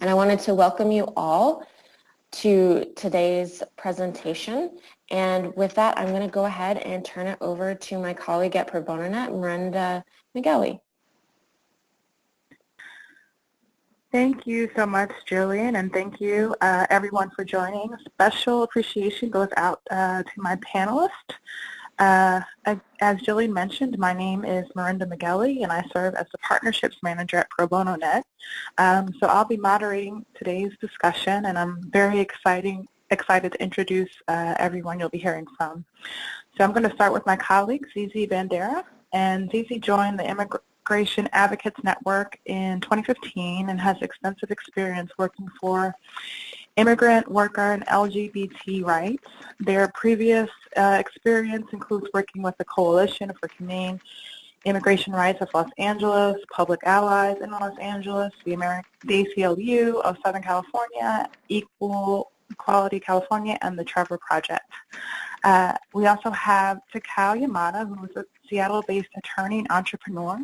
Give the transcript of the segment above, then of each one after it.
and I wanted to welcome you all to today's presentation. And with that, I'm going to go ahead and turn it over to my colleague at Pro Bono Net, Miranda Migueli. Thank you so much, Jillian, and thank you uh, everyone for joining. Special appreciation goes out uh, to my panelists. Uh, as Jillian mentioned, my name is Miranda Migueli, and I serve as the Partnerships Manager at Pro Bono Net. Um, so I'll be moderating today's discussion, and I'm very exciting, excited to introduce uh, everyone you'll be hearing from. So I'm going to start with my colleague, Zizi Bandera, and Zizi joined the Immigration Advocates Network in 2015 and has extensive experience working for immigrant, worker, and LGBT rights. Their previous uh, experience includes working with the Coalition for Humane Immigration Rights of Los Angeles, Public Allies in Los Angeles, the, Ameri the ACLU of Southern California, Equal Equality California, and the Trevor Project. Uh, we also have Takao Yamada, who is a Seattle-based attorney and entrepreneur.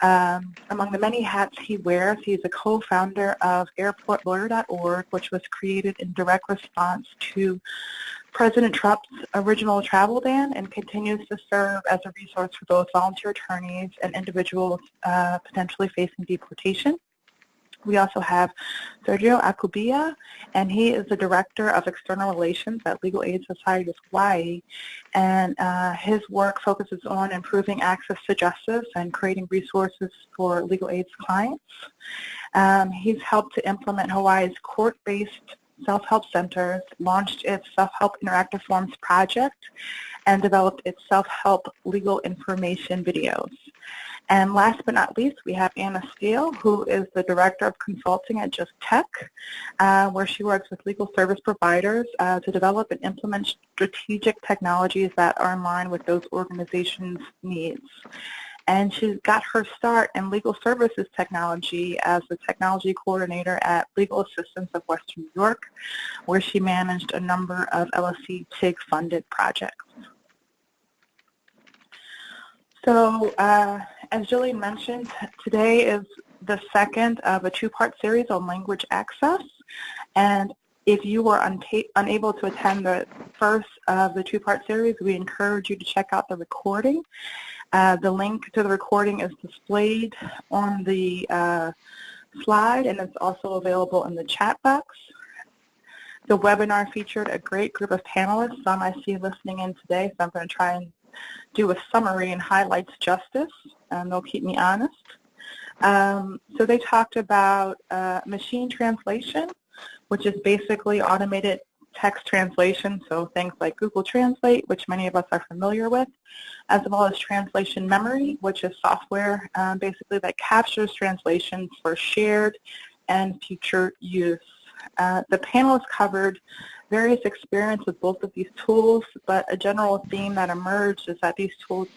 Um, among the many hats he wears, he is a co-founder of airportlawyer.org, which was created in direct response to President Trump's original travel ban and continues to serve as a resource for both volunteer attorneys and individuals uh, potentially facing deportation. We also have Sergio Alcubilla, and he is the Director of External Relations at Legal Aid Society of Hawaii. And uh, his work focuses on improving access to justice and creating resources for legal aid's clients. Um, he's helped to implement Hawaii's court-based self-help centers, launched its Self-Help Interactive Forms project, and developed its self-help legal information videos. And last but not least, we have Anna Steele, who is the Director of Consulting at Just Tech, uh, where she works with legal service providers uh, to develop and implement strategic technologies that are in line with those organizations' needs. And she got her start in legal services technology as the technology coordinator at Legal Assistance of Western New York, where she managed a number of LSC TIG funded projects. So uh, as Julie mentioned, today is the second of a two-part series on language access. And if you were unable to attend the first of the two-part series, we encourage you to check out the recording. Uh, the link to the recording is displayed on the uh, slide, and it's also available in the chat box. The webinar featured a great group of panelists. Some I see listening in today, so I'm going to try and do a summary and highlights justice, and they'll keep me honest. Um, so they talked about uh, machine translation, which is basically automated text translation, so things like Google Translate, which many of us are familiar with, as well as translation memory, which is software um, basically that captures translations for shared and future use. Uh, the panelists covered various experience with both of these tools, but a general theme that emerged is that these tools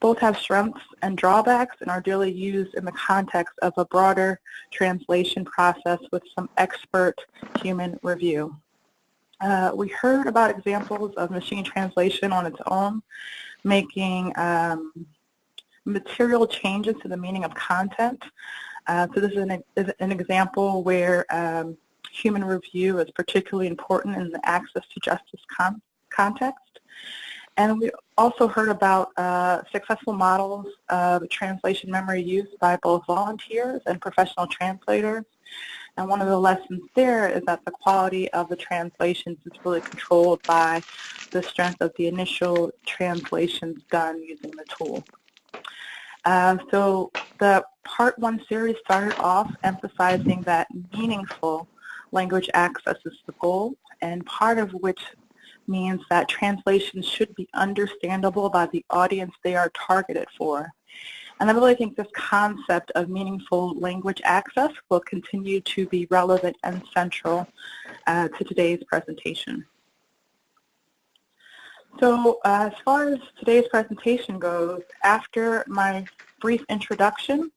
both have strengths and drawbacks and are daily used in the context of a broader translation process with some expert human review. Uh, we heard about examples of machine translation on its own, making um, material changes to the meaning of content. Uh, so this is an, is an example where um, human review is particularly important in the access to justice con context. And we also heard about uh, successful models of translation memory use by both volunteers and professional translators. And one of the lessons there is that the quality of the translations is really controlled by the strength of the initial translations done using the tool. Uh, so the part one series started off emphasizing that meaningful language access is the goal, and part of which means that translations should be understandable by the audience they are targeted for. And I really think this concept of meaningful language access will continue to be relevant and central uh, to today's presentation. So uh, as far as today's presentation goes, after my brief introduction,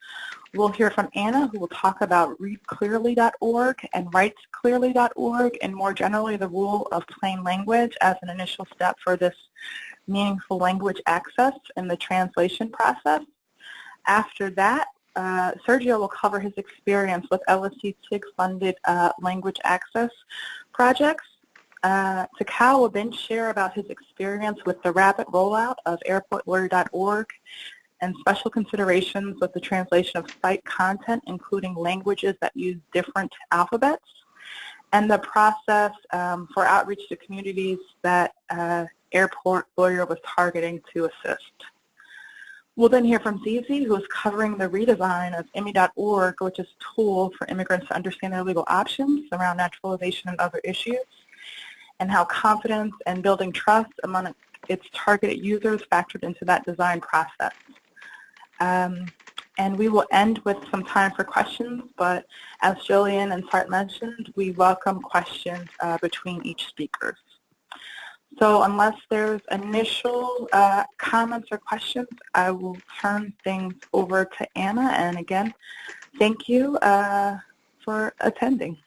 We'll hear from Anna, who will talk about readclearly.org and writesclearly.org, and more generally the rule of plain language as an initial step for this meaningful language access in the translation process. After that, uh, Sergio will cover his experience with LSC TIG-funded uh, language access projects. Uh, Takao will then share about his experience with the rapid rollout of airportlawyer.org and special considerations with the translation of site content, including languages that use different alphabets, and the process um, for outreach to communities that uh, Airport Lawyer was targeting to assist. We'll then hear from Zizi, who is covering the redesign of IMMI.org, which is a tool for immigrants to understand their legal options around naturalization and other issues, and how confidence and building trust among its targeted users factored into that design process. Um, and we will end with some time for questions, but as Jillian and Sart mentioned, we welcome questions uh, between each speaker. So unless there's initial uh, comments or questions, I will turn things over to Anna. And again, thank you uh, for attending.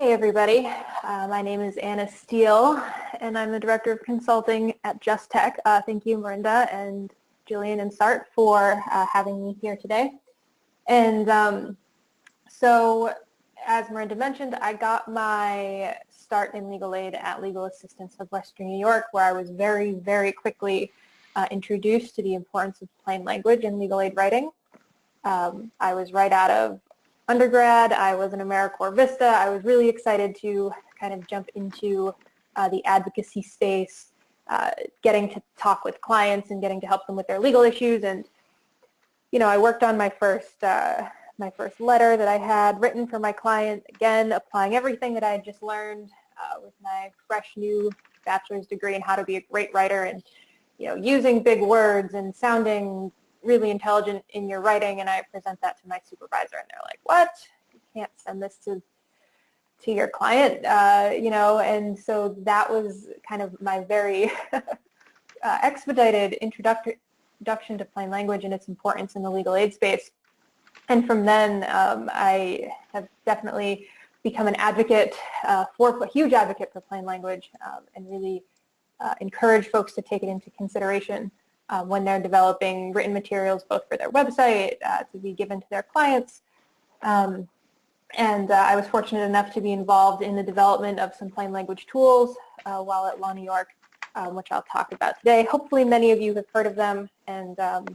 Hey everybody, uh, my name is Anna Steele and I'm the Director of Consulting at Just Tech. Uh, thank you Miranda and Jillian and Sart for uh, having me here today. And um, so as Miranda mentioned, I got my start in legal aid at Legal Assistance of Western New York where I was very, very quickly uh, introduced to the importance of plain language in legal aid writing. Um, I was right out of undergrad. I was an AmeriCorps Vista. I was really excited to kind of jump into uh, the advocacy space, uh, getting to talk with clients and getting to help them with their legal issues. And, you know, I worked on my first, uh, my first letter that I had written for my client, again, applying everything that I had just learned uh, with my fresh new bachelor's degree in how to be a great writer and, you know, using big words and sounding really intelligent in your writing and I present that to my supervisor and they're like, what? You can't send this to to your client, uh, you know, and so that was kind of my very uh, expedited introduction to plain language and its importance in the legal aid space. And from then, um, I have definitely become an advocate uh, for, a huge advocate for plain language um, and really uh, encourage folks to take it into consideration uh, when they're developing written materials both for their website uh, to be given to their clients. Um, and uh, I was fortunate enough to be involved in the development of some plain language tools uh, while at Law New York, um, which I'll talk about today. Hopefully many of you have heard of them, and um,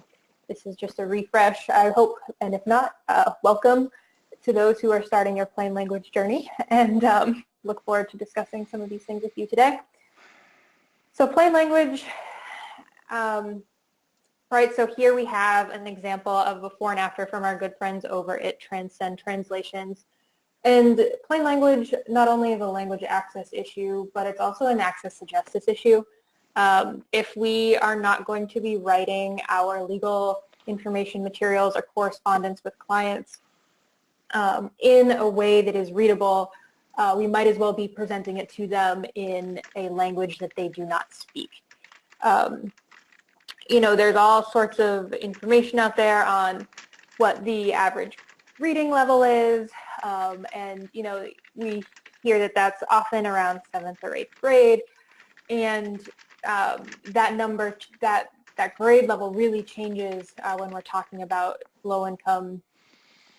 this is just a refresh, I hope, and if not, uh, welcome to those who are starting your plain language journey, and um, look forward to discussing some of these things with you today. So plain language um, right, so here we have an example of before and after from our good friends over at Transcend Translations. And plain language not only is a language access issue, but it's also an access to justice issue. Um, if we are not going to be writing our legal information materials or correspondence with clients um, in a way that is readable, uh, we might as well be presenting it to them in a language that they do not speak. Um, you know, there's all sorts of information out there on what the average reading level is, um, and you know, we hear that that's often around seventh or eighth grade, and um, that number, that that grade level really changes uh, when we're talking about low-income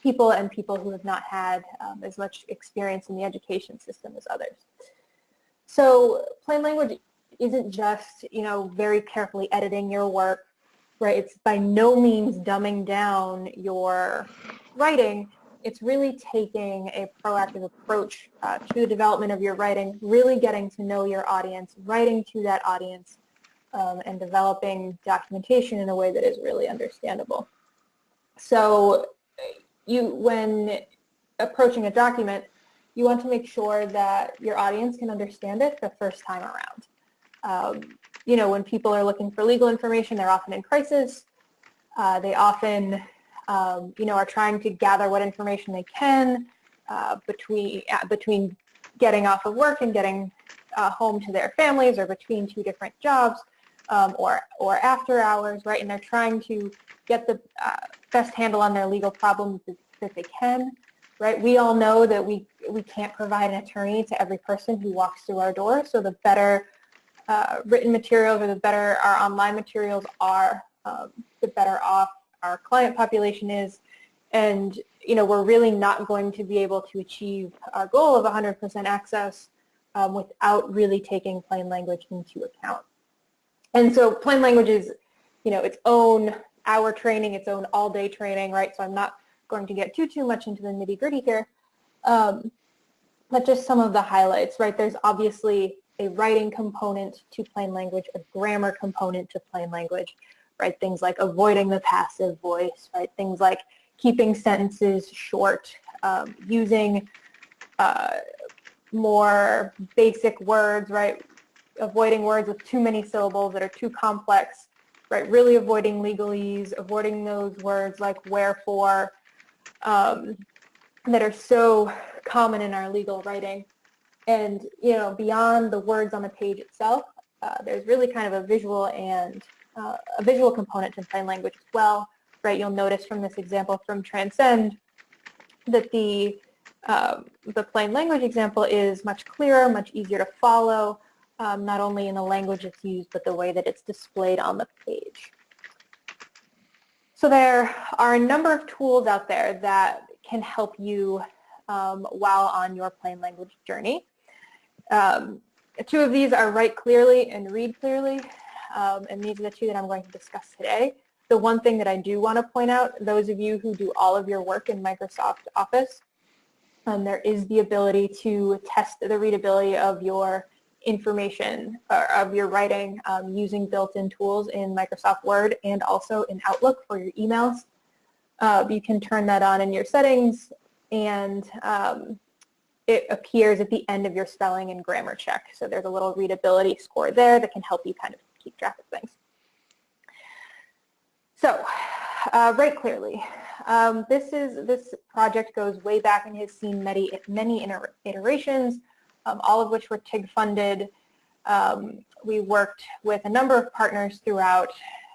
people and people who have not had um, as much experience in the education system as others. So plain language isn't just, you know, very carefully editing your work, right? It's by no means dumbing down your writing. It's really taking a proactive approach uh, to the development of your writing, really getting to know your audience, writing to that audience, um, and developing documentation in a way that is really understandable. So you, when approaching a document, you want to make sure that your audience can understand it the first time around. Um, you know, when people are looking for legal information, they're often in crisis. Uh, they often, um, you know, are trying to gather what information they can uh, between uh, between getting off of work and getting uh, home to their families, or between two different jobs, um, or or after hours, right? And they're trying to get the uh, best handle on their legal problems that, that they can. right? We all know that we, we can't provide an attorney to every person who walks through our door, so the better uh, written materials or the better our online materials are, um, the better off our client population is. And, you know, we're really not going to be able to achieve our goal of 100% access um, without really taking plain language into account. And so plain language is, you know, its own hour training, its own all-day training, right? So I'm not going to get too, too much into the nitty-gritty here. Um, but just some of the highlights, right? There's obviously a writing component to plain language, a grammar component to plain language, right? Things like avoiding the passive voice, right? Things like keeping sentences short, um, using uh, more basic words, right? Avoiding words with too many syllables that are too complex, right? Really avoiding legalese, avoiding those words like wherefore um, that are so common in our legal writing. And, you know, beyond the words on the page itself, uh, there's really kind of a visual and uh, a visual component to plain language as well, right? You'll notice from this example from Transcend that the um, the plain language example is much clearer, much easier to follow, um, not only in the language it's used, but the way that it's displayed on the page. So there are a number of tools out there that can help you um, while on your plain language journey. Um, two of these are Write Clearly and Read Clearly, um, and these are the two that I'm going to discuss today. The one thing that I do want to point out, those of you who do all of your work in Microsoft Office, um, there is the ability to test the readability of your information or of your writing um, using built-in tools in Microsoft Word and also in Outlook for your emails. Uh, you can turn that on in your settings and um, it appears at the end of your spelling and grammar check. So there's a little readability score there that can help you kind of keep track of things. So, uh, Write Clearly. Um, this is this project goes way back and has seen many many iterations, um, all of which were TIG funded. Um, we worked with a number of partners throughout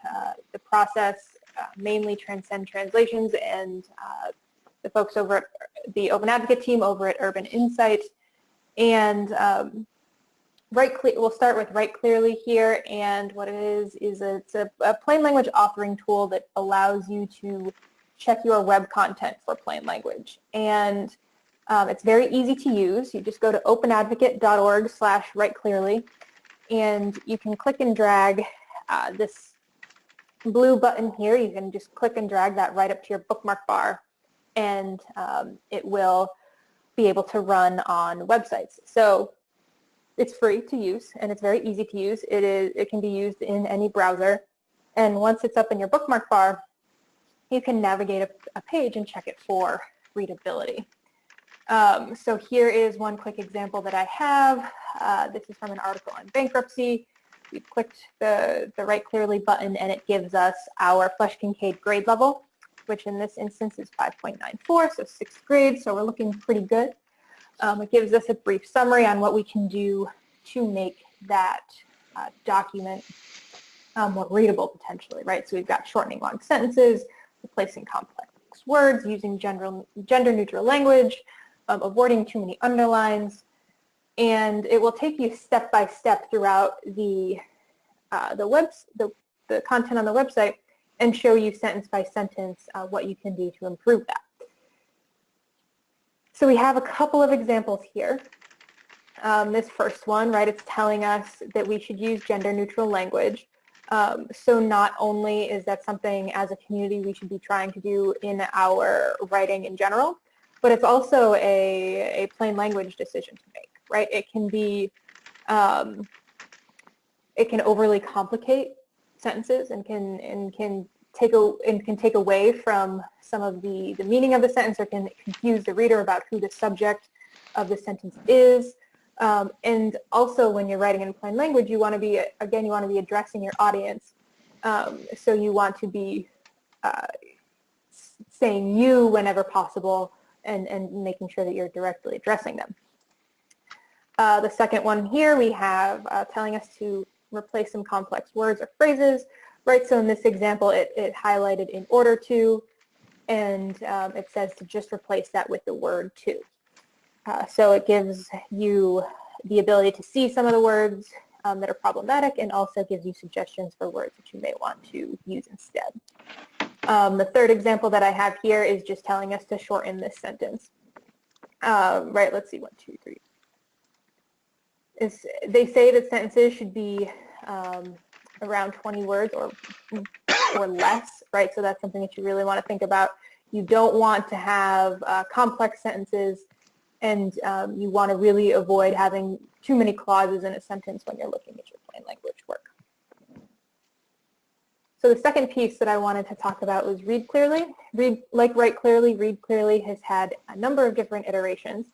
uh, the process, uh, mainly Transcend Translations and uh, the folks over at the Open Advocate team over at Urban Insight. And um, Write we'll start with Write Clearly here, and what it is is a, it's a, a, plain language authoring tool that allows you to check your web content for plain language. And um, it's very easy to use. You just go to openadvocate.org slash write clearly, and you can click and drag uh, this blue button here. You can just click and drag that right up to your bookmark bar, and um, it will be able to run on websites. So it's free to use and it's very easy to use. It, is, it can be used in any browser. And once it's up in your bookmark bar, you can navigate a, a page and check it for readability. Um, so here is one quick example that I have. Uh, this is from an article on bankruptcy. We've clicked the, the Write Clearly button and it gives us our Flesch-Kincaid grade level, which in this instance is 5.94, so sixth grade, so we're looking pretty good. Um, it gives us a brief summary on what we can do to make that uh, document um, more readable potentially, right? So we've got shortening long sentences, replacing complex words, using gender, gender neutral language, um, avoiding too many underlines, and it will take you step by step throughout the uh, the web the, the content on the website and show you sentence by sentence uh, what you can do to improve that. So we have a couple of examples here. Um, this first one, right, it's telling us that we should use gender neutral language. Um, so not only is that something as a community we should be trying to do in our writing in general, but it's also a, a plain language decision to make, right? It can be, um, it can overly complicate sentences and can, and can take a, and can take away from some of the, the meaning of the sentence or can confuse the reader about who the subject of the sentence is. Um, and also when you're writing in plain language, you want to be, again, you want to be addressing your audience. Um, so you want to be uh, saying you whenever possible and, and making sure that you're directly addressing them. Uh, the second one here we have uh, telling us to replace some complex words or phrases right? So in this example, it, it highlighted in order to, and um, it says to just replace that with the word to. Uh, so it gives you the ability to see some of the words um, that are problematic and also gives you suggestions for words that you may want to use instead. Um, the third example that I have here is just telling us to shorten this sentence. Um, right, let's see, one, two, three. They say that sentences should be um, around 20 words or, or less, right? So that's something that you really want to think about. You don't want to have uh, complex sentences and um, you want to really avoid having too many clauses in a sentence when you're looking at your plain language work. So the second piece that I wanted to talk about was read clearly. Read, like write clearly, read clearly has had a number of different iterations.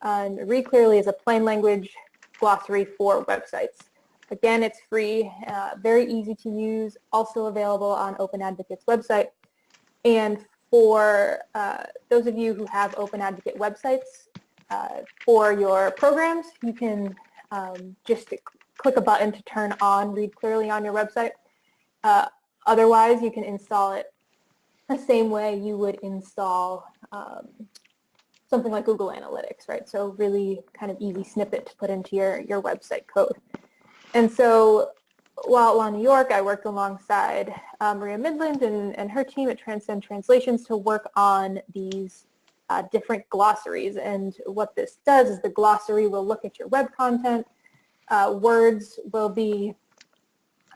And read clearly is a plain language glossary for websites. Again, it's free, uh, very easy to use, also available on Open Advocate's website. And for uh, those of you who have Open Advocate websites, uh, for your programs, you can um, just click a button to turn on Read Clearly on your website. Uh, otherwise, you can install it the same way you would install um, something like Google Analytics, right? So really kind of easy snippet to put into your, your website code. And so while at New York, I worked alongside uh, Maria Mindlin and, and her team at Transcend Translations to work on these uh, different glossaries. And what this does is the glossary will look at your web content. Uh, words will be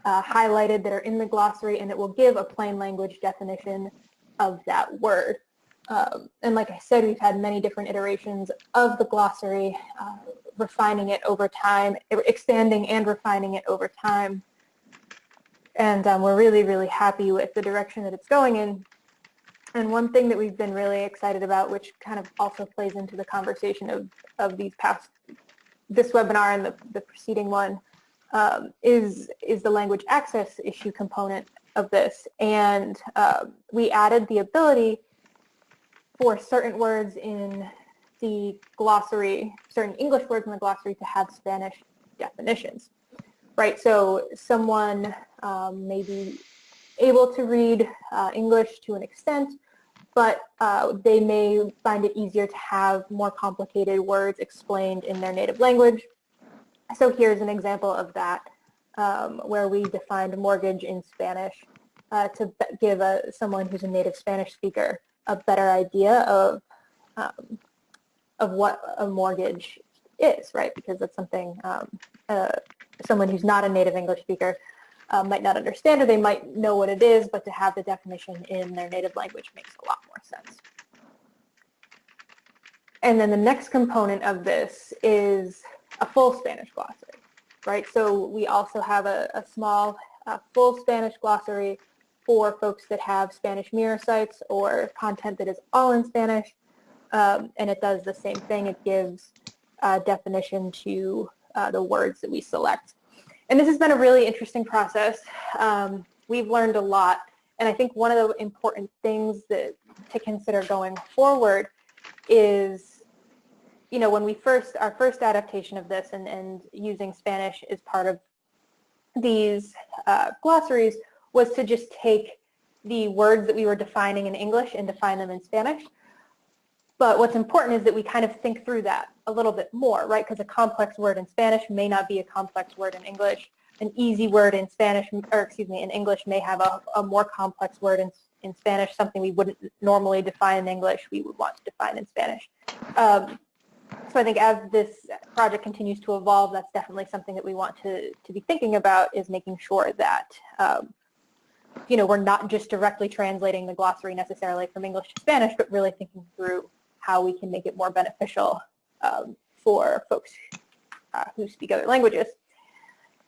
uh, highlighted that are in the glossary, and it will give a plain language definition of that word. Um, and like I said, we've had many different iterations of the glossary, uh, refining it over time, expanding and refining it over time. And um, we're really, really happy with the direction that it's going in. And one thing that we've been really excited about, which kind of also plays into the conversation of, of these past, this webinar and the, the preceding one, um, is, is the language access issue component of this. And uh, we added the ability for certain words in the glossary, certain English words in the glossary to have Spanish definitions, right? So someone um, may be able to read uh, English to an extent, but uh, they may find it easier to have more complicated words explained in their native language. So here's an example of that, um, where we defined mortgage in Spanish uh, to give a, someone who's a native Spanish speaker a better idea of um, of what a mortgage is, right? Because that's something um, uh, someone who's not a native English speaker uh, might not understand or they might know what it is, but to have the definition in their native language makes a lot more sense. And then the next component of this is a full Spanish glossary, right? So we also have a, a small uh, full Spanish glossary for folks that have Spanish mirror sites or content that is all in Spanish. Um, and it does the same thing. It gives a definition to uh, the words that we select. And this has been a really interesting process. Um, we've learned a lot. And I think one of the important things that to consider going forward is, you know, when we first, our first adaptation of this and, and using Spanish as part of these uh, glossaries was to just take the words that we were defining in English and define them in Spanish. But what's important is that we kind of think through that a little bit more, right? Because a complex word in Spanish may not be a complex word in English. An easy word in Spanish, or excuse me, in English may have a, a more complex word in, in Spanish, something we wouldn't normally define in English, we would want to define in Spanish. Um, so I think as this project continues to evolve, that's definitely something that we want to, to be thinking about is making sure that um, you know, we're not just directly translating the glossary necessarily from English to Spanish, but really thinking through how we can make it more beneficial um, for folks uh, who speak other languages.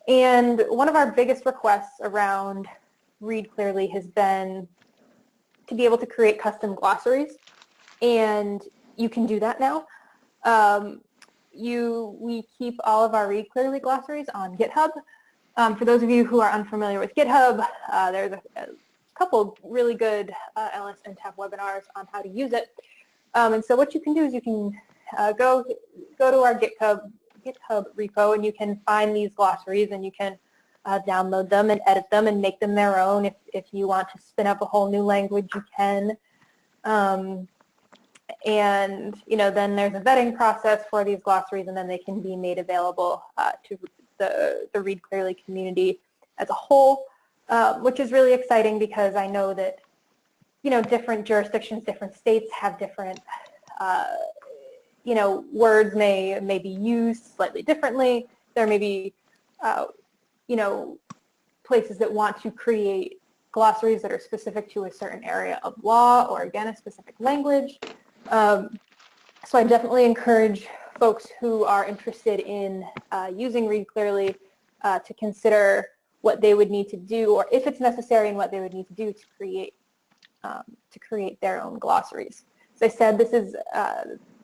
And one of our biggest requests around Read Clearly has been to be able to create custom glossaries. And you can do that now. Um, you, we keep all of our Read Clearly glossaries on GitHub. Um, for those of you who are unfamiliar with GitHub, uh, there's a, a, couple really good uh, LSNTAP webinars on how to use it. Um, and so what you can do is you can uh, go go to our GitHub GitHub repo and you can find these glossaries and you can uh, download them and edit them and make them their own. If if you want to spin up a whole new language, you can. Um, and, you know, then there's a vetting process for these glossaries and then they can be made available uh, to the, the Read Clearly community as a whole, uh, which is really exciting because I know that, you know, different jurisdictions, different states have different, uh, you know, words may, may be used slightly differently. There may be, uh, you know, places that want to create glossaries that are specific to a certain area of law or, again, a specific language. Um, so I definitely encourage folks who are interested in uh, using Read Clearly uh, to consider what they would need to do or if it's necessary and what they would need to do to create um, to create their own glossaries. As I said, this is uh,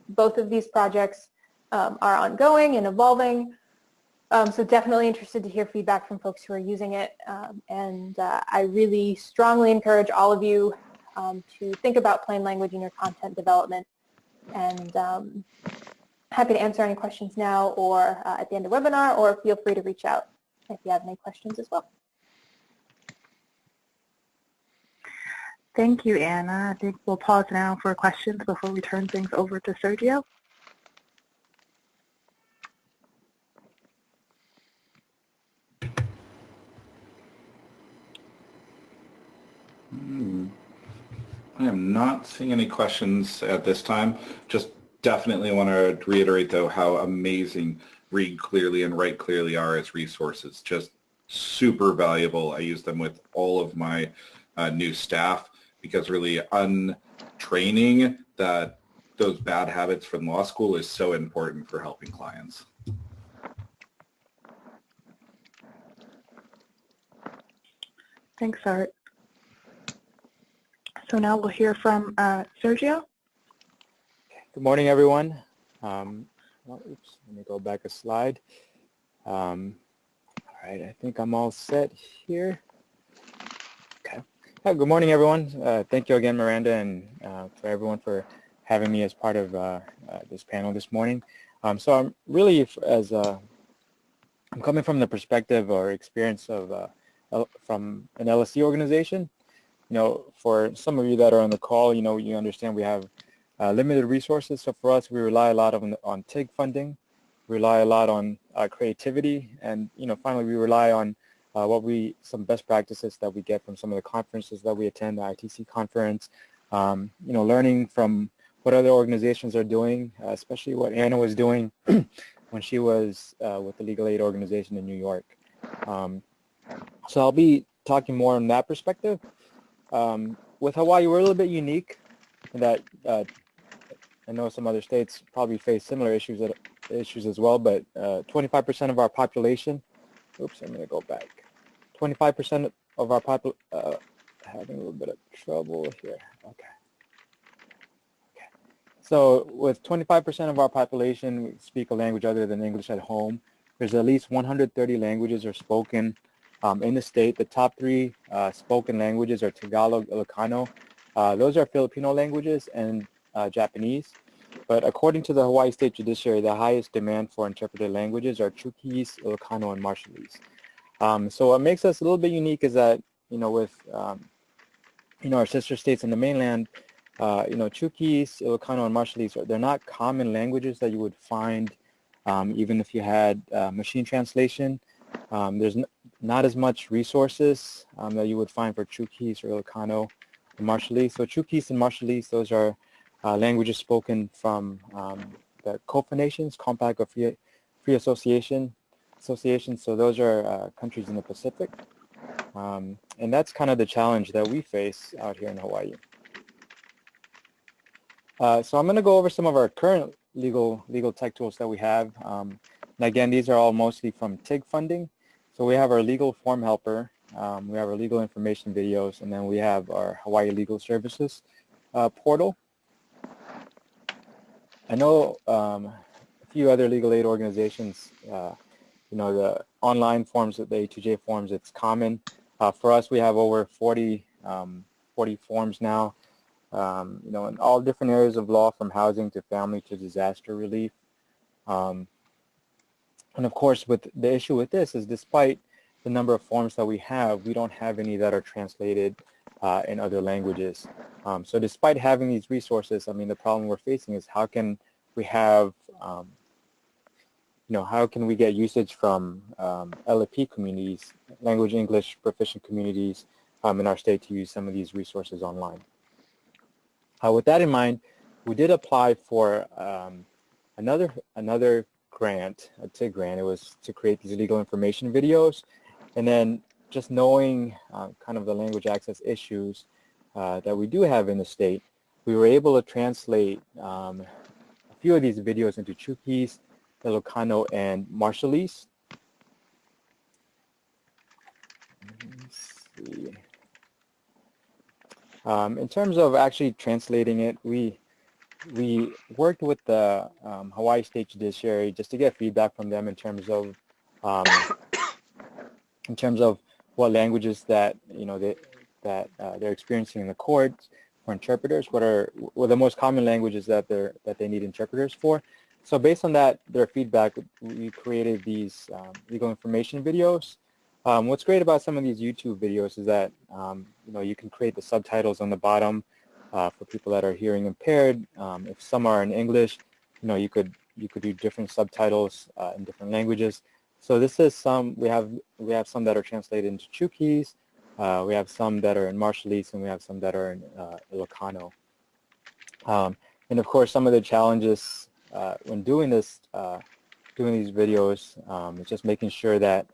both of these projects um, are ongoing and evolving. Um, so definitely interested to hear feedback from folks who are using it. Um, and uh, I really strongly encourage all of you um, to think about plain language in your content development. And um, happy to answer any questions now or uh, at the end of the webinar, or feel free to reach out if you have any questions as well. Thank you, Anna. I think we'll pause now for questions before we turn things over to Sergio. Hmm. I am not seeing any questions at this time. Just definitely want to reiterate, though, how amazing Read Clearly and Write Clearly are as resources. Just super valuable. I use them with all of my uh, new staff because really untraining that those bad habits from law school is so important for helping clients. Thanks, Art. So now we'll hear from uh, Sergio. Good morning, everyone. Um, well, oops, let me go back a slide. Um, all right, I think I'm all set here. Okay. good morning, everyone. Uh, thank you again, Miranda, and uh, for everyone for having me as part of uh, uh, this panel this morning. Um, so I'm really, as uh, I'm coming from the perspective or experience of from an LSC organization, you know, for some of you that are on the call, you know, you understand we have uh, limited resources. So for us, we rely a lot on, on TIG funding, rely a lot on uh, creativity, and, you know, finally we rely on uh, what we, some best practices that we get from some of the conferences that we attend, the ITC conference, um, you know, learning from what other organizations are doing, uh, especially what Anna was doing when she was uh, with the Legal Aid organization in New York. Um, so I'll be talking more on that perspective. Um, with Hawaii, we're a little bit unique in that uh, I know some other states probably face similar issues issues as well, but 25% uh, of our population, oops, I'm going to go back. 25% of our population, uh, having a little bit of trouble here. Okay. Okay. So with 25% of our population we speak a language other than English at home, there's at least 130 languages are spoken um, in the state. The top three uh, spoken languages are Tagalog, Ilocano. Uh, those are Filipino languages and uh, Japanese. But according to the Hawaii State Judiciary, the highest demand for interpreted languages are Chuukese, Ilocano, and Marshallese. Um, so what makes us a little bit unique is that, you know, with, um, you know, our sister states in the mainland, uh, you know, Chuukese, Ilocano, and Marshallese, they're not common languages that you would find um, even if you had uh, machine translation. Um, there's not as much resources um, that you would find for Chuukese or Ilocano or Marshallese. So Chuukese and Marshallese, those are languages spoken from um, the COFA nations, Compact of Free, Free Association, Association. So those are uh, countries in the Pacific. Um, and that's kind of the challenge that we face out here in Hawaii. Uh, so I'm going to go over some of our current legal legal tech tools that we have. Um, and again, these are all mostly from TIG funding. So we have our legal form helper, um, we have our legal information videos, and then we have our Hawaii Legal Services uh, portal. I know um, a few other legal aid organizations, uh, you know, the online forms, the A2J forms, it's common. Uh, for us, we have over 40, um, 40 forms now, um, you know, in all different areas of law from housing to family to disaster relief. Um, and of course, with the issue with this is despite the number of forms that we have, we don't have any that are translated uh, in other languages. Um, so despite having these resources, I mean, the problem we're facing is how can we have, um, you know, how can we get usage from um, LFP communities, language English proficient communities um, in our state to use some of these resources online. Uh, with that in mind, we did apply for um, another another grant, a TIG grant. It was to create these legal information videos, and then just knowing uh, kind of the language access issues uh, that we do have in the state, we were able to translate um, a few of these videos into Chuukese, Ilocano, and Marshallese. Um, in terms of actually translating it, we we worked with the um, Hawaii State Judiciary just to get feedback from them in terms of um, in terms of what languages that you know they, that uh, they're experiencing in the courts for interpreters. What are what are the most common languages that they're that they need interpreters for? So based on that, their feedback, we created these um, legal information videos. Um, what's great about some of these YouTube videos is that um, you know you can create the subtitles on the bottom uh, for people that are hearing impaired. Um, if some are in English, you know you could you could do different subtitles uh, in different languages. So this is some, we have, we have some that are translated into Chuukese, uh, we have some that are in Marshallese, and we have some that are in uh, Ilocano. Um, and of course, some of the challenges uh, when doing this, uh, doing these videos, um, is just making sure that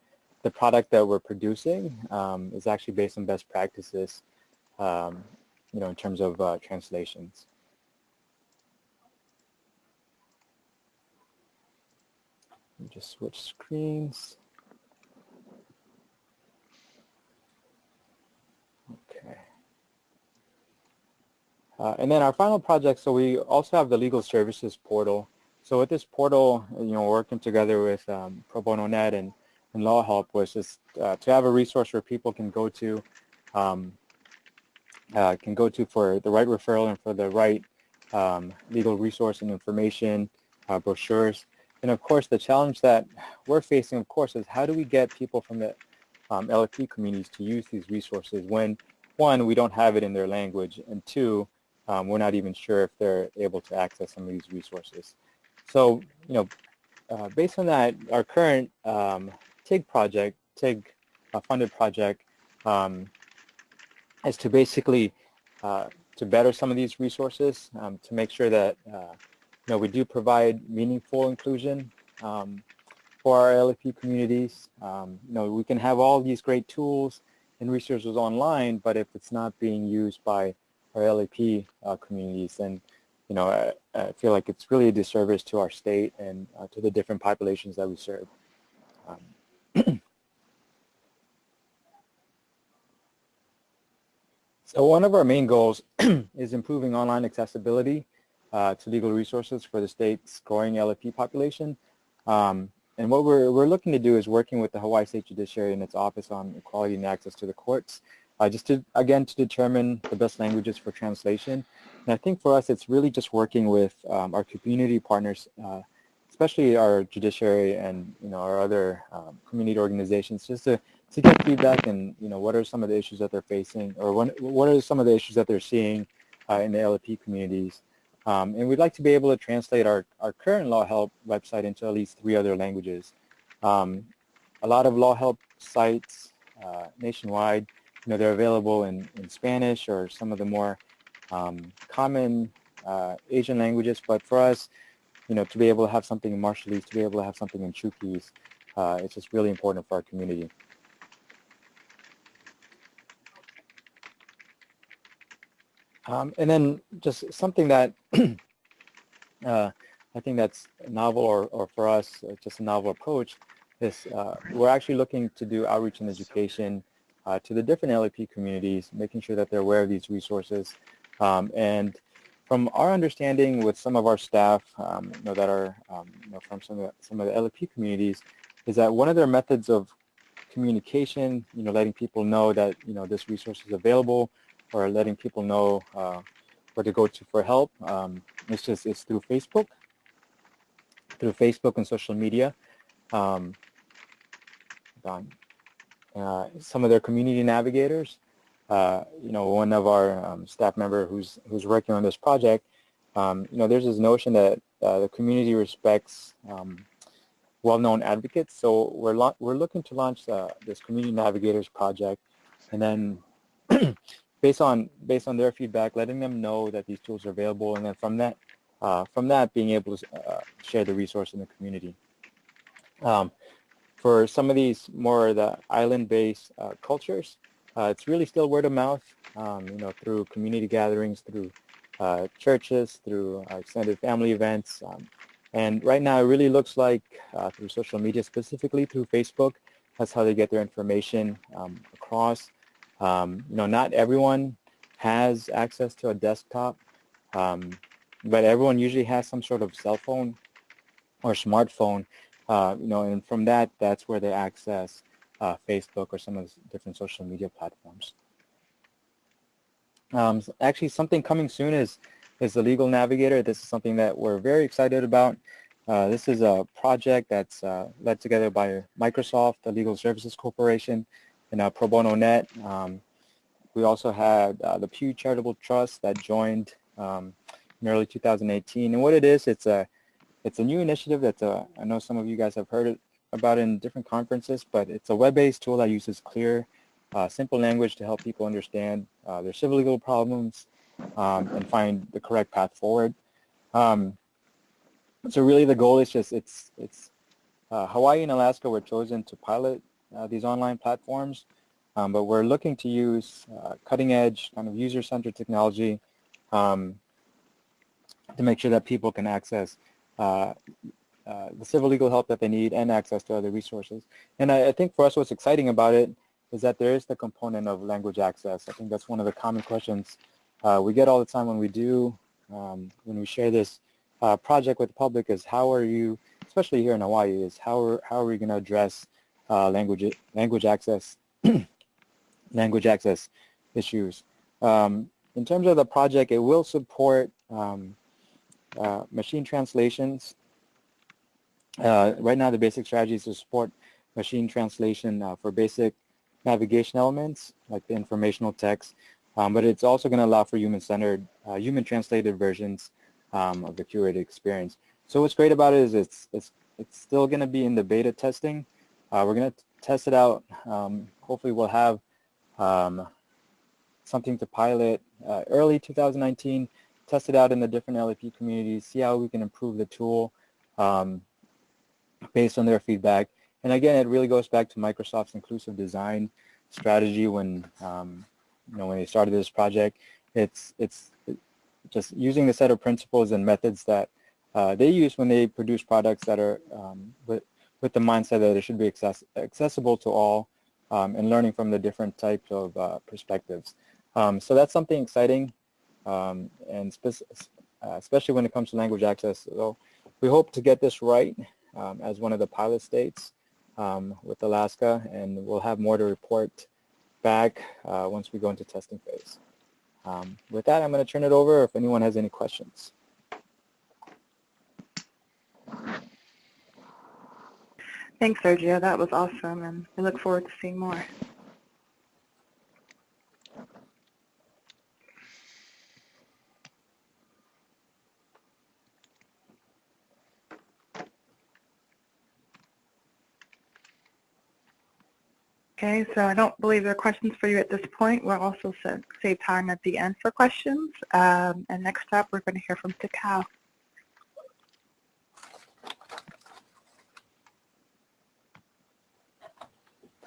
the product that we're producing um, is actually based on best practices, um, you know, in terms of uh, translations. Let me just switch screens. Okay. Uh, and then our final project, so we also have the legal services portal. So with this portal, you know, working together with um, Pro Bono Net and, and Law Help was just uh, to have a resource where people can go to, um, uh, can go to for the right referral and for the right um, legal resource and information, uh, brochures. And of course, the challenge that we're facing, of course, is how do we get people from the um, LFP communities to use these resources when, one, we don't have it in their language, and two, um, we're not even sure if they're able to access some of these resources. So, you know, uh, based on that, our current um, TIG project, TIG uh, funded project, um, is to basically uh, to better some of these resources, um, to make sure that uh, know, we do provide meaningful inclusion um, for our LFP communities. Um, you know, we can have all these great tools and resources online, but if it's not being used by our LFP uh, communities, then, you know, I, I, feel like it's really a disservice to our state and uh, to the different populations that we serve. Um, so one of our main goals is improving online accessibility uh, to legal resources for the state's growing LFP population. Um, and what we're, we're looking to do is working with the Hawaii State Judiciary and its Office on Equality and Access to the Courts, uh, just to, again, to determine the best languages for translation. And I think for us, it's really just working with um, our community partners, uh, especially our judiciary and, you know, our other um, community organizations, just to, to get feedback and, you know, what are some of the issues that they're facing or what, what are some of the issues that they're seeing uh, in the LFP communities. Um, and we'd like to be able to translate our, our current Law Help website into at least three other languages. Um, a lot of Law Help sites uh, nationwide, you know, they're available in, in Spanish or some of the more um, common uh, Asian languages, but for us, you know, to be able to have something in Marshallese, to be able to have something in Chuukese, uh, it's just really important for our community. Um, and then just something that uh, I think that's novel or, or for us, uh, just a novel approach is uh, we're actually looking to do outreach and education uh, to the different LFP communities, making sure that they're aware of these resources. Um, and from our understanding with some of our staff um, you know, that are um, you know, from some of, the, some of the LFP communities is that one of their methods of communication, you know, letting people know that, you know, this resource is available or letting people know uh, where to go to for help. Um, it's just it's through Facebook, through Facebook and social media. Um, uh, some of their community navigators uh, you know, one of our um, staff member who's who's working on this project, um, you know, there's this notion that uh, the community respects um, well-known advocates. So we're we're looking to launch uh, this community navigators project, and then based on based on their feedback, letting them know that these tools are available, and then from that uh, from that being able to uh, share the resource in the community. Um, for some of these more the island-based uh, cultures, uh, it's really still word of mouth, um, you know, through community gatherings, through uh, churches, through uh, extended family events. Um, and right now it really looks like through social media, specifically through Facebook, that's how they get their information um, across. Um, you know, not everyone has access to a desktop, um, but everyone usually has some sort of cell phone or smartphone, uh, you know, and from that, that's where they access uh, Facebook or some of the different social media platforms. Um, actually, something coming soon is is the Legal Navigator. This is something that we're very excited about. Uh, this is a project that's uh, led together by Microsoft, the Legal Services Corporation, uh, Pro Bono Net. Um, we also had uh, the Pew Charitable Trust that joined um, in early 2018. And what it is, it's a it's a new initiative that uh, I know some of you guys have heard it, about in different conferences, but it's a web-based tool that uses clear, uh, simple language to help people understand uh, their civil legal problems um, and find the correct path forward. Um, so really the goal is just, it's, it's uh, Hawaii and Alaska were chosen to pilot uh, these online platforms, um, but we're looking to use uh, cutting edge kind of user-centered technology um, to make sure that people can access uh, uh, the civil legal help that they need and access to other resources. And I, I, think for us what's exciting about it is that there is the component of language access. I think that's one of the common questions uh, we get all the time when we do, um, when we share this uh, project with the public is how are you, especially here in Hawaii, is how are, how are we going to address uh, language, language access, language access issues. Um, in terms of the project, it will support um, uh, machine translations uh, right now, the basic strategy is to support machine translation uh, for basic navigation elements, like the informational text, um, but it's also going to allow for human-centered, uh, human-translated versions um, of the curated experience. So what's great about it is it's, it's, it's still going to be in the beta testing. Uh, we're going to test it out. Um, hopefully we'll have um, something to pilot uh, early 2019, test it out in the different LEP communities, see how we can improve the tool. Um, based on their feedback. And again, it really goes back to Microsoft's inclusive design strategy when um, you know when they started this project. It's it's just using the set of principles and methods that uh, they use when they produce products that are um, with with the mindset that it should be access accessible to all um, and learning from the different types of uh, perspectives. Um, so that's something exciting um, and uh, especially when it comes to language access. So we hope to get this right um, as one of the pilot states um, with Alaska, and we'll have more to report back uh, once we go into testing phase. Um, with that, I'm going to turn it over if anyone has any questions. Thanks, Sergio. That was awesome, and we look forward to seeing more. Okay, so I don't believe there are questions for you at this point. We'll also save time at the end for questions. Um, and next up, we're going to hear from Takao.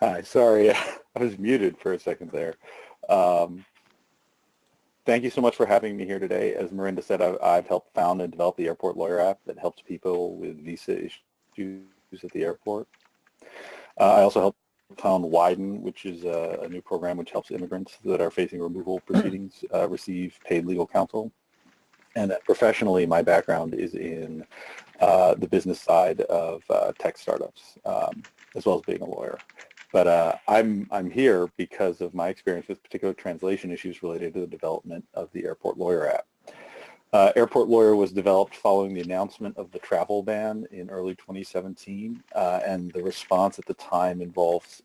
Hi, sorry, I was muted for a second there. Um, thank you so much for having me here today. As Marinda said, I've, I've, helped found and develop the Airport Lawyer app that helps people with visa issues at the airport. Uh, I also helped found Widen, which is a, a, new program which helps immigrants that are facing removal proceedings uh, receive paid legal counsel. And professionally, my background is in uh, the business side of uh, tech startups, um, as well as being a lawyer. But uh, I'm, I'm here because of my experience with particular translation issues related to the development of the Airport Lawyer app. Uh, Airport Lawyer was developed following the announcement of the travel ban in early 2017, uh, and the response at the time involved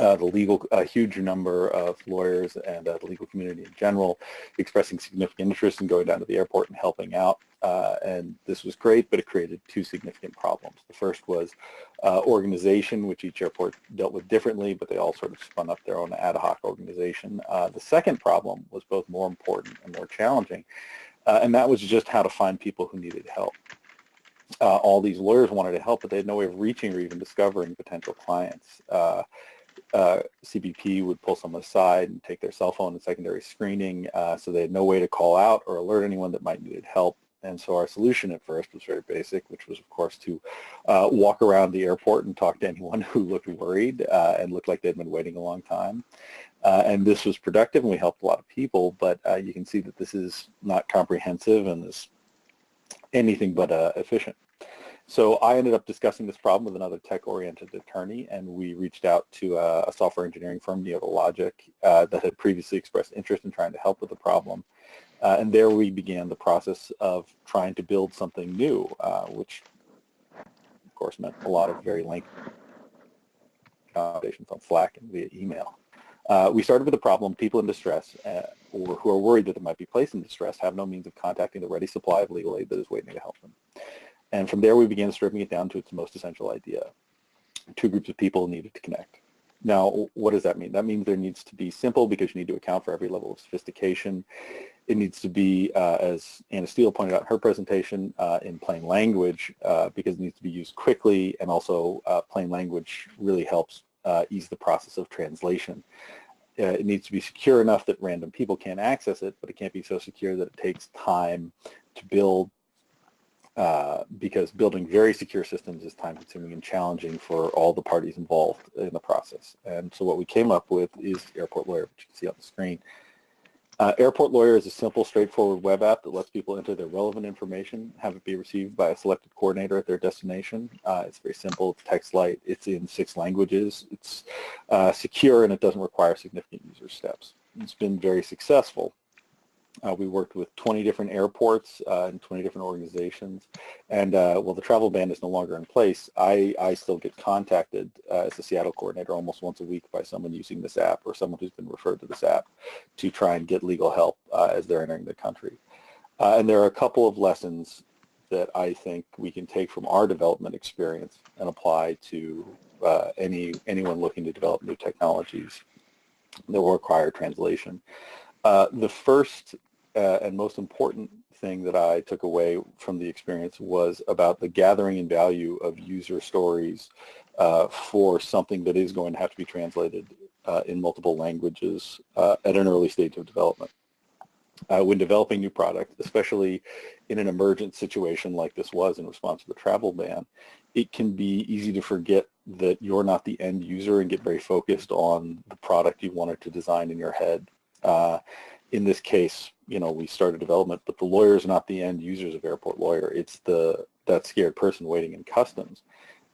uh, the legal, a huge number of lawyers and uh, the legal community in general expressing significant interest in going down to the airport and helping out. Uh, and this was great, but it created two significant problems. The first was uh, organization, which each airport dealt with differently, but they all sort of spun up their own ad hoc organization. Uh, the second problem was both more important and more challenging, uh, and that was just how to find people who needed help. all these lawyers wanted to help, but they had no way of reaching or even discovering potential clients uh, CBP would pull someone aside and take their cell phone and secondary screening, uh, so they had no way to call out or alert anyone that might needed help. And so our solution at first was very basic, which was, of course, to uh, walk around the airport and talk to anyone who looked worried uh, and looked like they'd been waiting a long time. Uh, and this was productive, and we helped a lot of people, but uh, you can see that this is not comprehensive and is anything but efficient. So I ended up discussing this problem with another tech-oriented attorney, and we reached out to a, a software engineering firm, Neota Logic, uh, that had previously expressed interest in trying to help with the problem. Uh, and there we began the process of trying to build something new, uh, which of course meant a lot of very lengthy conversations on Slack and via email. Uh, we started with the problem people in distress uh, or who are worried that they might be placed in distress have no means of contacting the ready supply of legal aid that is waiting to help them. And from there, we began stripping it down to its most essential idea. Two groups of people needed to connect. Now, what does that mean? That means there needs to be simple because you need to account for every level of sophistication. It needs to be, uh, as Anna Steele pointed out in her presentation, uh, in plain language uh, because it needs to be used quickly and also uh, plain language really helps uh, ease the process of translation. Uh, it needs to be secure enough that random people can't access it, but it can't be so secure that it takes time to build, uh, because building very secure systems is time consuming and challenging for all the parties involved in the process. And so what we came up with is Airport Lawyer, which you can see on the screen. Uh, Airport Lawyer is a simple, straightforward web app that lets people enter their relevant information, have it be received by a selected coordinator at their destination. Uh, it's very simple, it's text light, it's in six languages, it's uh, secure, and it doesn't require significant user steps. It's been very successful. Uh, we worked with 20 different airports uh, and 20 different organizations. And uh, while the travel ban is no longer in place, I, I still get contacted uh, as a Seattle coordinator almost once a week by someone using this app or someone who's been referred to this app to try and get legal help uh, as they're entering the country. Uh, and there are a couple of lessons that I think we can take from our development experience and apply to any anyone looking to develop new technologies that will require translation. Uh, the first uh, and most important thing that I took away from the experience was about the gathering and value of user stories uh, for something that is going to have to be translated uh, in multiple languages uh, at an early stage of development. When developing new product, especially in an emergent situation like this was in response to the travel ban, it can be easy to forget that you're not the end user and get very focused on the product you wanted to design in your head in this case, you know, we started development, but the lawyer is not the end users of Airport Lawyer. It's the that scared person waiting in customs.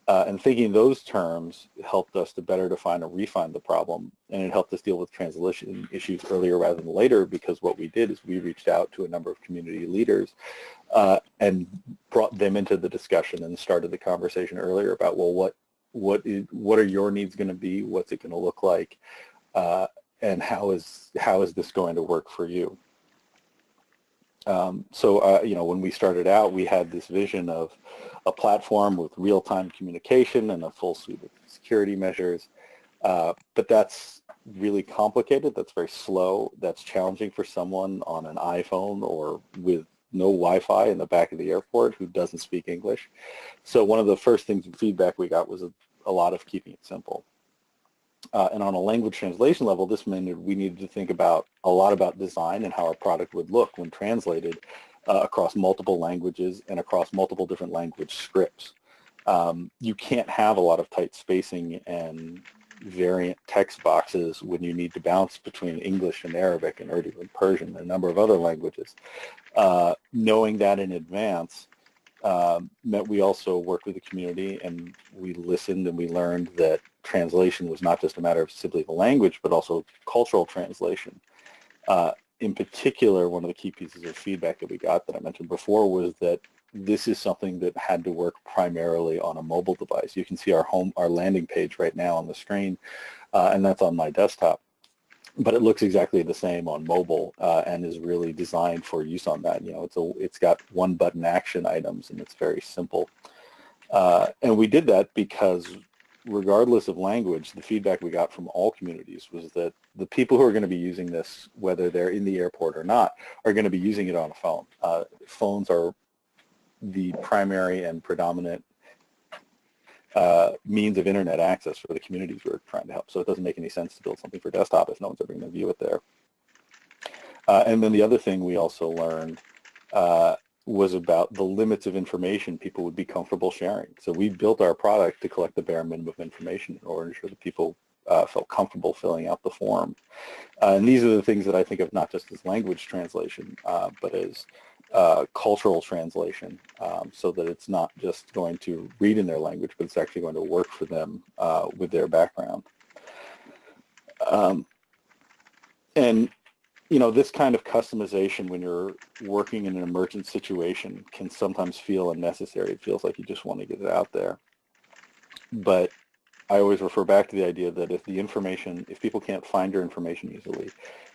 Uh, and thinking those terms helped us to better define and refine the problem, and it helped us deal with translation issues earlier rather than later because what we did is we reached out to a number of community leaders uh, and brought them into the discussion and started the conversation earlier about, well, what what is what are your needs going to be? What's it going to look like? Uh, and how is how is this going to work for you? Um, so, uh, you know, when we started out, we had this vision of a platform with real-time communication and a full suite of security measures. Uh, but that's really complicated. That's very slow. That's challenging for someone on an iPhone or with no Wi-Fi in the back of the airport who doesn't speak English. So one of the first things and feedback we got was a, a lot of keeping it simple. Uh, and on a language translation level, this meant we needed to think about a lot about design and how our product would look when translated uh, across multiple languages and across multiple different language scripts. Um, you can't have a lot of tight spacing and variant text boxes when you need to bounce between English and Arabic and Urdu and Persian and a number of other languages. Uh, knowing that in advance um, meant we also worked with the community and we listened and we learned that translation was not just a matter of simply the language, but also cultural translation. Uh, in particular, one of the key pieces of feedback that we got that I mentioned before was that this is something that had to work primarily on a mobile device. You can see our home, our landing page right now on the screen, uh, and that's on my desktop. But it looks exactly the same on mobile uh, and is really designed for use on that. You know, it's a, it's got one button action items and it's very simple. Uh, and we did that because regardless of language, the feedback we got from all communities was that the people who are going to be using this, whether they're in the airport or not, are going to be using it on a phone. Uh, phones are the primary and predominant uh, means of internet access for the communities we're trying to help. So it doesn't make any sense to build something for desktop if no one's ever going to view it there. Uh, and then the other thing we also learned uh, was about the limits of information people would be comfortable sharing. So we built our product to collect the bare minimum of information in order to ensure that people uh, felt comfortable filling out the form. Uh, and these are the things that I think of not just as language translation, uh, but as uh, cultural translation um, so that it's not just going to read in their language, but it's actually going to work for them uh, with their background. Um, and, you know, this kind of customization when you're working in an emergent situation can sometimes feel unnecessary. It feels like you just want to get it out there. But I always refer back to the idea that if the information, if people can't find your information easily,